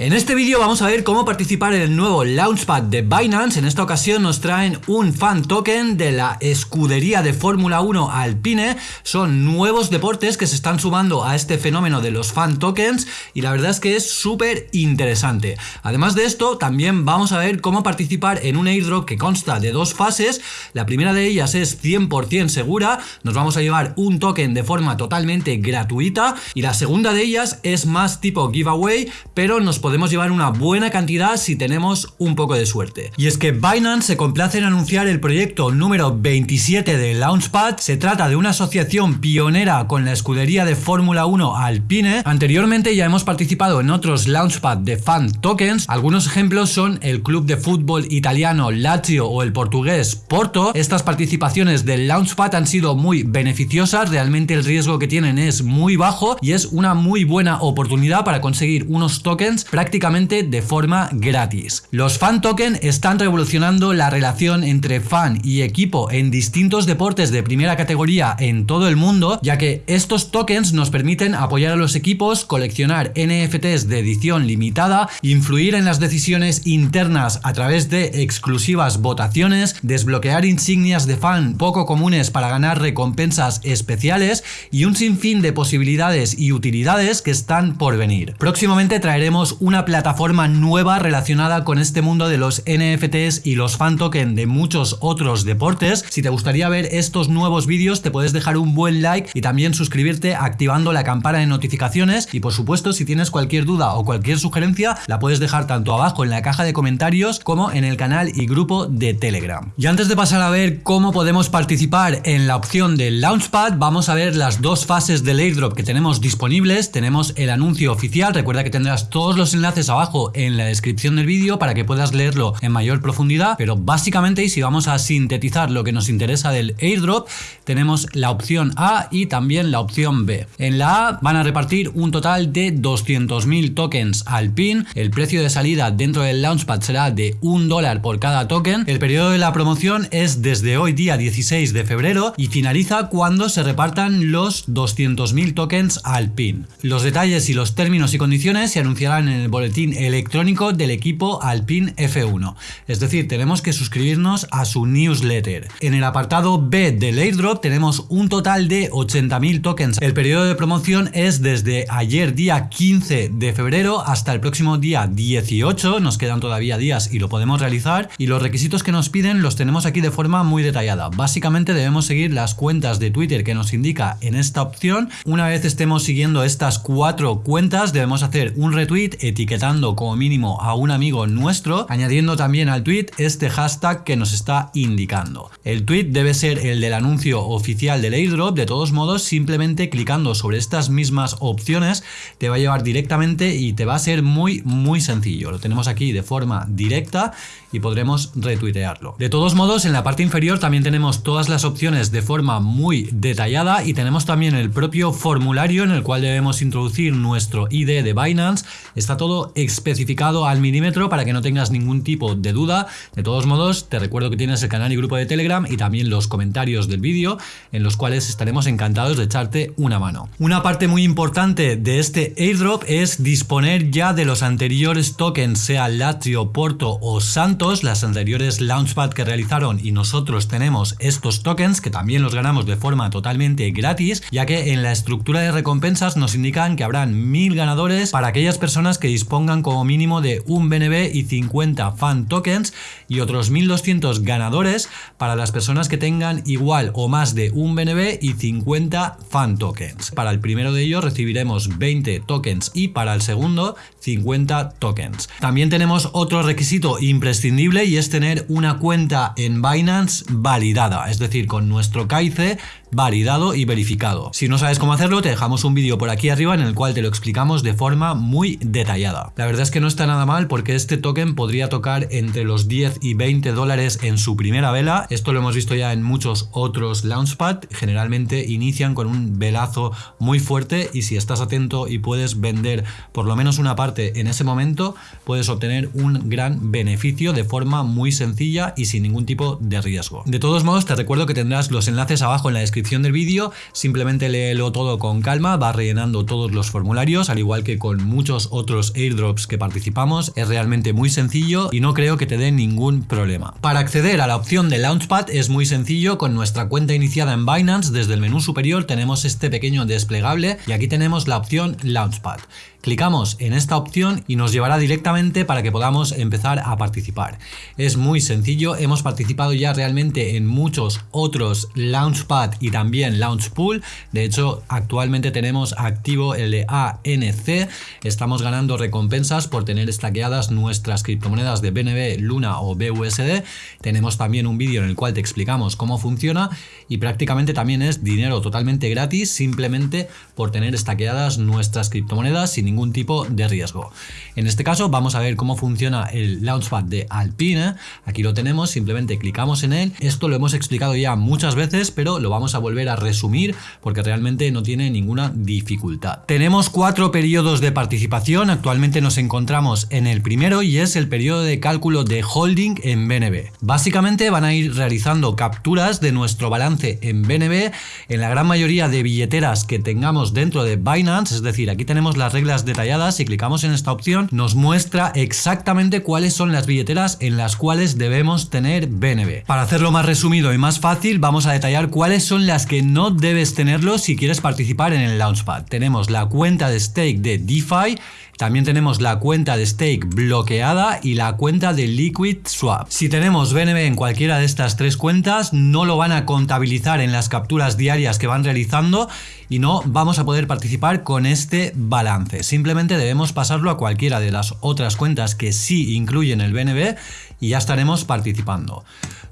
En este vídeo vamos a ver cómo participar en el nuevo Launchpad de Binance. En esta ocasión nos traen un fan token de la escudería de Fórmula 1 Alpine. Son nuevos deportes que se están sumando a este fenómeno de los fan tokens y la verdad es que es súper interesante. Además de esto, también vamos a ver cómo participar en un airdrop que consta de dos fases. La primera de ellas es 100% segura, nos vamos a llevar un token de forma totalmente gratuita y la segunda de ellas es más tipo giveaway, pero nos podemos llevar una buena cantidad si tenemos un poco de suerte. Y es que Binance se complace en anunciar el proyecto número 27 de Launchpad. Se trata de una asociación pionera con la escudería de Fórmula 1 Alpine. Anteriormente ya hemos participado en otros Launchpad de fan tokens. Algunos ejemplos son el club de fútbol italiano Lazio o el portugués Porto. Estas participaciones del Launchpad han sido muy beneficiosas. Realmente el riesgo que tienen es muy bajo y es una muy buena oportunidad para conseguir unos tokens prácticamente de forma gratis. Los fan token están revolucionando la relación entre fan y equipo en distintos deportes de primera categoría en todo el mundo, ya que estos tokens nos permiten apoyar a los equipos, coleccionar NFTs de edición limitada, influir en las decisiones internas a través de exclusivas votaciones, desbloquear insignias de fan poco comunes para ganar recompensas especiales y un sinfín de posibilidades y utilidades que están por venir. Próximamente traeremos un una plataforma nueva relacionada con este mundo de los NFTs y los fan token de muchos otros deportes. Si te gustaría ver estos nuevos vídeos te puedes dejar un buen like y también suscribirte activando la campana de notificaciones y por supuesto si tienes cualquier duda o cualquier sugerencia la puedes dejar tanto abajo en la caja de comentarios como en el canal y grupo de Telegram. Y antes de pasar a ver cómo podemos participar en la opción del Launchpad vamos a ver las dos fases del airdrop que tenemos disponibles. Tenemos el anuncio oficial, recuerda que tendrás todos los enlaces abajo en la descripción del vídeo para que puedas leerlo en mayor profundidad, pero básicamente y si vamos a sintetizar lo que nos interesa del airdrop, tenemos la opción A y también la opción B. En la A van a repartir un total de 200.000 tokens al pin, el precio de salida dentro del Launchpad será de un dólar por cada token, el periodo de la promoción es desde hoy día 16 de febrero y finaliza cuando se repartan los 200.000 tokens al pin. Los detalles y los términos y condiciones se anunciarán en el boletín electrónico del equipo Alpine F1. Es decir, tenemos que suscribirnos a su newsletter. En el apartado B del airdrop tenemos un total de 80.000 tokens. El periodo de promoción es desde ayer día 15 de febrero hasta el próximo día 18. Nos quedan todavía días y lo podemos realizar. Y los requisitos que nos piden los tenemos aquí de forma muy detallada. Básicamente debemos seguir las cuentas de Twitter que nos indica en esta opción. Una vez estemos siguiendo estas cuatro cuentas debemos hacer un retweet etiquetando como mínimo a un amigo nuestro, añadiendo también al tweet este hashtag que nos está indicando. El tweet debe ser el del anuncio oficial del airdrop, de todos modos simplemente clicando sobre estas mismas opciones te va a llevar directamente y te va a ser muy muy sencillo. Lo tenemos aquí de forma directa y podremos retuitearlo. De todos modos en la parte inferior también tenemos todas las opciones de forma muy detallada y tenemos también el propio formulario en el cual debemos introducir nuestro ID de Binance. Está todo especificado al milímetro para que no tengas ningún tipo de duda. De todos modos, te recuerdo que tienes el canal y grupo de Telegram y también los comentarios del vídeo en los cuales estaremos encantados de echarte una mano. Una parte muy importante de este airdrop es disponer ya de los anteriores tokens, sea Lazio, Porto o Santos, las anteriores Launchpad que realizaron y nosotros tenemos estos tokens que también los ganamos de forma totalmente gratis, ya que en la estructura de recompensas nos indican que habrán mil ganadores para aquellas personas que dispongan como mínimo de un BNB y 50 fan tokens y otros 1200 ganadores para las personas que tengan igual o más de un BNB y 50 fan tokens. Para el primero de ellos recibiremos 20 tokens y para el segundo 50 tokens. También tenemos otro requisito imprescindible y es tener una cuenta en Binance validada, es decir, con nuestro KIC validado y verificado. Si no sabes cómo hacerlo, te dejamos un vídeo por aquí arriba en el cual te lo explicamos de forma muy detallada. La verdad es que no está nada mal porque este token podría tocar entre los 10 y 20 dólares en su primera vela. Esto lo hemos visto ya en muchos otros Launchpad. Generalmente inician con un velazo muy fuerte y si estás atento y puedes vender por lo menos una parte en ese momento, puedes obtener un gran beneficio de forma muy sencilla y sin ningún tipo de riesgo. De todos modos, te recuerdo que tendrás los enlaces abajo en la descripción del vídeo, simplemente léelo todo con calma, va rellenando todos los formularios, al igual que con muchos otros airdrops que participamos, es realmente muy sencillo y no creo que te dé ningún problema. Para acceder a la opción de Launchpad es muy sencillo, con nuestra cuenta iniciada en Binance, desde el menú superior tenemos este pequeño desplegable y aquí tenemos la opción Launchpad. Clicamos en esta opción y nos llevará directamente para que podamos empezar a participar. Es muy sencillo, hemos participado ya realmente en muchos otros Launchpad y también Launchpool. De hecho, actualmente tenemos activo el de ANC. Estamos ganando recompensas por tener estaqueadas nuestras criptomonedas de BNB, Luna o BUSD. Tenemos también un vídeo en el cual te explicamos cómo funciona y prácticamente también es dinero totalmente gratis simplemente por tener estaqueadas nuestras criptomonedas sin ningún tipo de riesgo. En este caso vamos a ver cómo funciona el Launchpad de Alpine. Aquí lo tenemos, simplemente clicamos en él. Esto lo hemos explicado ya muchas veces, pero lo vamos a volver a resumir porque realmente no tiene ninguna dificultad. Tenemos cuatro periodos de participación. Actualmente nos encontramos en el primero y es el periodo de cálculo de holding en BNB. Básicamente van a ir realizando capturas de nuestro balance en BNB en la gran mayoría de billeteras que tengamos dentro de Binance, es decir, aquí tenemos las reglas detalladas, si clicamos en esta opción nos muestra exactamente cuáles son las billeteras en las cuales debemos tener BNB. Para hacerlo más resumido y más fácil vamos a detallar cuáles son las que no debes tenerlo si quieres participar en el Launchpad. Tenemos la cuenta de stake de DeFi, también tenemos la cuenta de stake bloqueada y la cuenta de Liquid Swap. Si tenemos BNB en cualquiera de estas tres cuentas, no lo van a contabilizar en las capturas diarias que van realizando y no vamos a poder participar con este balance. Simplemente debemos pasarlo a cualquiera de las otras cuentas que sí incluyen el BNB y ya estaremos participando.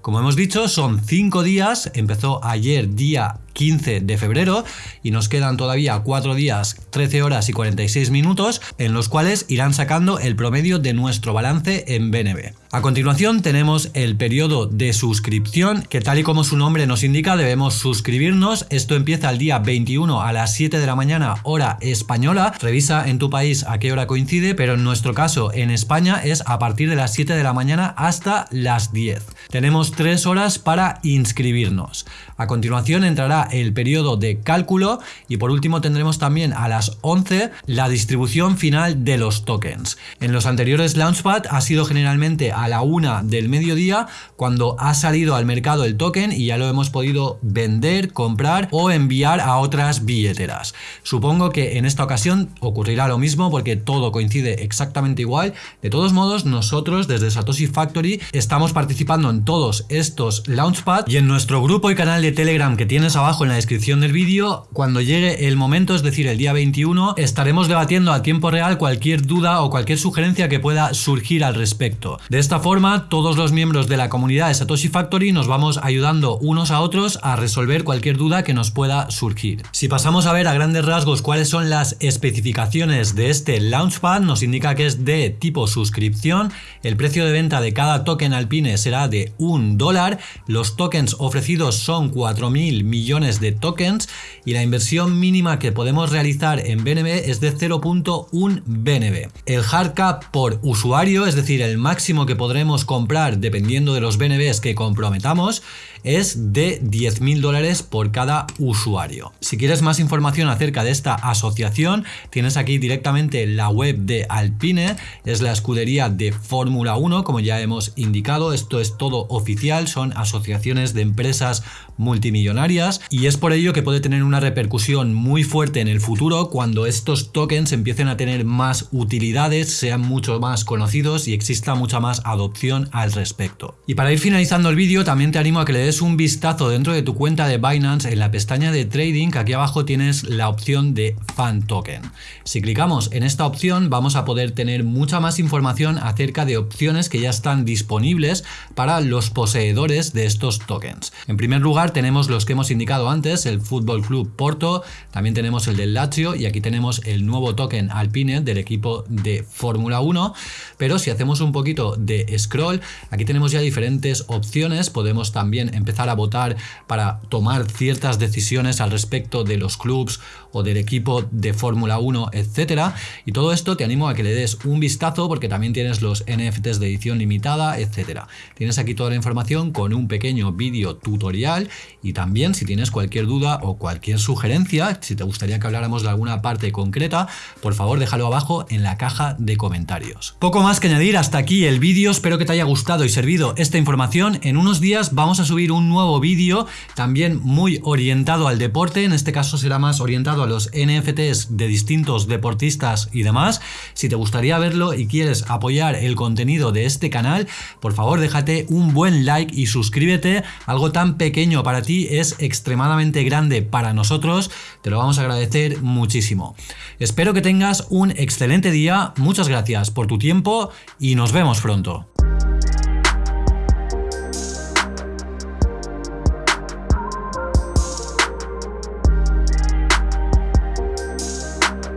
Como hemos dicho, son 5 días, empezó ayer día 15 de febrero y nos quedan todavía 4 días, 13 horas y 46 minutos en los cuales irán sacando el promedio de nuestro balance en BNB. A continuación tenemos el periodo de suscripción que tal y como su nombre nos indica debemos suscribirnos. Esto empieza el día 21 a las 7 de la mañana hora española. Revisa en tu país a qué hora coincide, pero en nuestro caso en España es a partir de las 7 de la mañana hasta las 10. Tenemos 3 horas para inscribirnos. A continuación entrará el periodo de cálculo y por último tendremos también a las 11 la distribución final de los tokens. En los anteriores Launchpad ha sido generalmente a la 1 del mediodía cuando ha salido al mercado el token y ya lo hemos podido vender, comprar o enviar a otras billeteras. Supongo que en esta ocasión ocurrirá lo mismo porque todo coincide exactamente igual. De todos modos, nosotros desde Satoshi Factory estamos participando en todos estos Launchpad y en nuestro grupo y canal de Telegram que tienes abajo en la descripción del vídeo, cuando llegue el momento, es decir, el día 21, estaremos debatiendo a tiempo real cualquier duda o cualquier sugerencia que pueda surgir al respecto. De esta forma, todos los miembros de la comunidad de Satoshi Factory nos vamos ayudando unos a otros a resolver cualquier duda que nos pueda surgir. Si pasamos a ver a grandes rasgos cuáles son las especificaciones de este Launchpad, nos indica que es de tipo suscripción, el precio de venta de cada token alpine será de un dólar, los tokens ofrecidos son 4.000 millones de tokens y la inversión mínima que podemos realizar en BNB es de 0.1 BNB. El hard cap por usuario, es decir, el máximo que podremos comprar dependiendo de los BNBs que comprometamos, es de 10.000 dólares por cada usuario. Si quieres más información acerca de esta asociación, tienes aquí directamente la web de Alpine, es la escudería de Fórmula 1, como ya hemos indicado, esto es todo oficial, son asociaciones de empresas multimillonarias y es por ello que puede tener una repercusión muy fuerte en el futuro cuando estos tokens empiecen a tener más utilidades, sean mucho más conocidos y exista mucha más adopción al respecto. Y para ir finalizando el vídeo también te animo a que le des un vistazo dentro de tu cuenta de Binance en la pestaña de trading aquí abajo tienes la opción de fan token. Si clicamos en esta opción vamos a poder tener mucha más información acerca de opciones que ya están disponibles para los poseedores de estos tokens. En primer lugar tenemos los que hemos indicado antes, el Fútbol Club Porto, también tenemos el del Lazio y aquí tenemos el nuevo token Alpine del equipo de Fórmula 1, pero si hacemos un poquito de scroll, aquí tenemos ya diferentes opciones, podemos también empezar a votar para tomar ciertas decisiones al respecto de los clubs o del equipo de Fórmula 1, etcétera. Y todo esto te animo a que le des un vistazo porque también tienes los NFTs de edición limitada, etcétera. Tienes aquí toda la información con un pequeño vídeo tutorial y también si tienes cualquier duda o cualquier sugerencia, si te gustaría que habláramos de alguna parte concreta, por favor déjalo abajo en la caja de comentarios. Poco más que añadir hasta aquí el vídeo, espero que te haya gustado y servido esta información. En unos días vamos a subir un nuevo vídeo también muy orientado al deporte, en este caso será más orientado a los NFTs de distintos deportistas y demás. Si te gustaría verlo y quieres apoyar el contenido de este canal, por favor déjate un buen like y suscríbete. Algo tan pequeño para ti es extremadamente grande para nosotros, te lo vamos a agradecer muchísimo. Espero que tengas un excelente día, muchas gracias por tu tiempo y nos vemos pronto.